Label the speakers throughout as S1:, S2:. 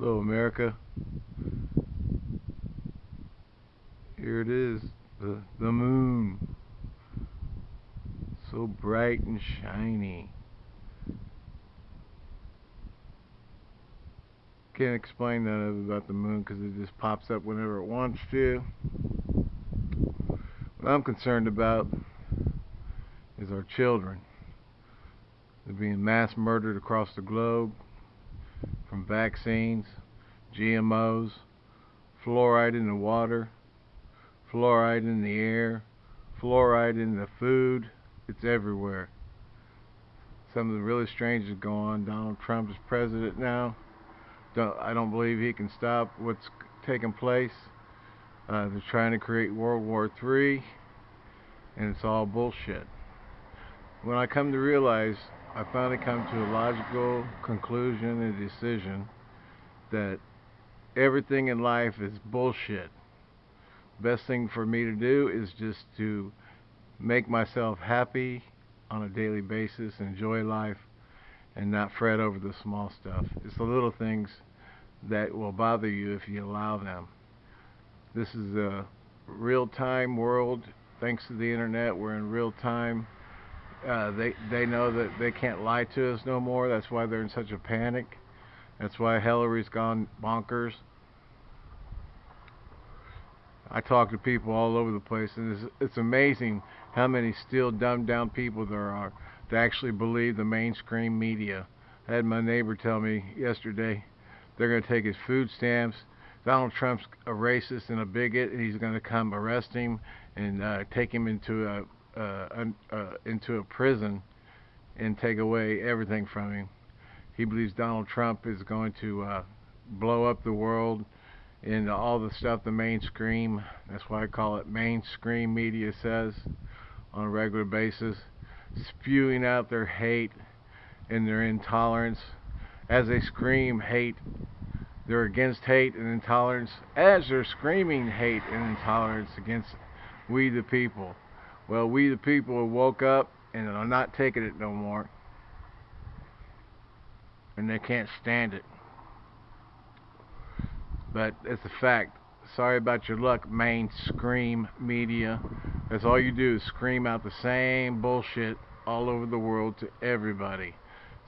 S1: Hello, America. Here it is, the the moon. So bright and shiny. Can't explain that about the moon because it just pops up whenever it wants to. What I'm concerned about is our children. They're being mass murdered across the globe from vaccines, GMOs, fluoride in the water, fluoride in the air, fluoride in the food. It's everywhere. Something really strange is going on. Donald Trump is president now. Don't, I don't believe he can stop what's taking place. Uh, they're trying to create World War III, and it's all bullshit. When I come to realize I finally come to a logical conclusion and decision that everything in life is bullshit. Best thing for me to do is just to make myself happy on a daily basis, enjoy life, and not fret over the small stuff. It's the little things that will bother you if you allow them. This is a real time world. Thanks to the internet, we're in real time uh, they they know that they can't lie to us no more. That's why they're in such a panic. That's why Hillary's gone bonkers. I talk to people all over the place, and it's, it's amazing how many still dumbed down people there are that actually believe the mainstream media. I had my neighbor tell me yesterday they're going to take his food stamps. Donald Trump's a racist and a bigot, and he's going to come arrest him and uh, take him into a uh, uh, into a prison and take away everything from him. He believes Donald Trump is going to uh, blow up the world and all the stuff the mainstream, that's why I call it mainstream media says on a regular basis, spewing out their hate and their intolerance as they scream hate. They're against hate and intolerance as they're screaming hate and intolerance against we the people. Well, we the people woke up and are not taking it no more. And they can't stand it. But it's a fact. Sorry about your luck, mainstream media. That's all you do is scream out the same bullshit all over the world to everybody.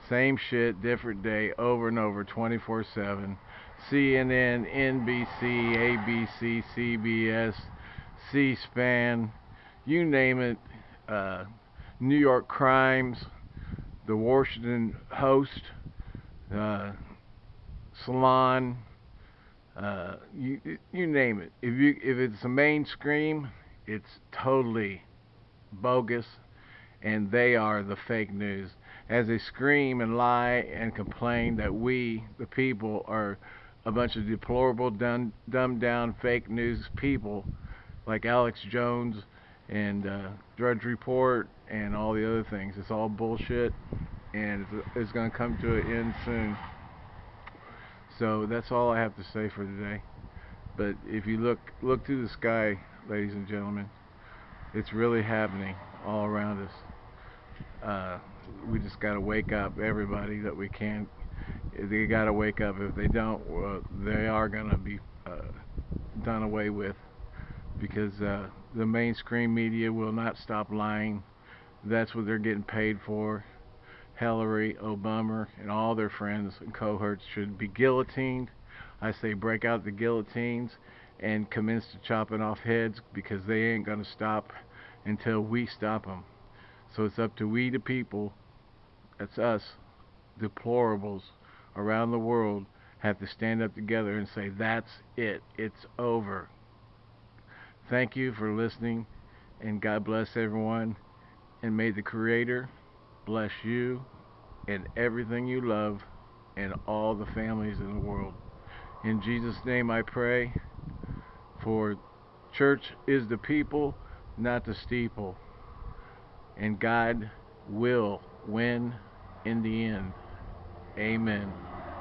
S1: Same shit, different day, over and over, 24 7. CNN, NBC, ABC, CBS, C SPAN you name it, uh, New York Crimes, the Washington Post, uh, Salon, uh, you you name it. If you if it's a mainstream, it's totally bogus, and they are the fake news. As they scream and lie and complain that we, the people, are a bunch of deplorable, dumb, dumbed down fake news people like Alex Jones and uh, Drudge Report and all the other things. It's all bullshit, and it's, it's going to come to an end soon. So that's all I have to say for today. But if you look look to the sky, ladies and gentlemen, it's really happening all around us. Uh, we just got to wake up, everybody that we can. They got to wake up. If they don't, they are going to be uh, done away with because uh, the mainstream media will not stop lying. That's what they're getting paid for. Hillary, Obama, and all their friends and cohorts should be guillotined. I say break out the guillotines and commence to chopping off heads because they ain't going to stop until we stop them. So it's up to we the people, that's us, deplorables around the world, have to stand up together and say, that's it, it's over. Thank you for listening, and God bless everyone. And may the Creator bless you and everything you love and all the families in the world. In Jesus' name I pray, for church is the people, not the steeple. And God will win in the end. Amen.